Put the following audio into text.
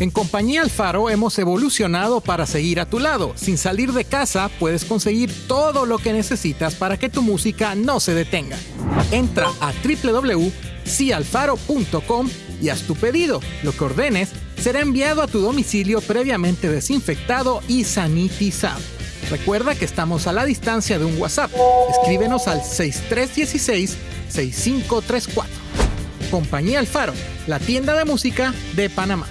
En Compañía Alfaro hemos evolucionado para seguir a tu lado. Sin salir de casa puedes conseguir todo lo que necesitas para que tu música no se detenga. Entra a www.cialfaro.com y haz tu pedido. Lo que ordenes será enviado a tu domicilio previamente desinfectado y sanitizado. Recuerda que estamos a la distancia de un WhatsApp. Escríbenos al 6316-6534. Compañía Alfaro, la tienda de música de Panamá.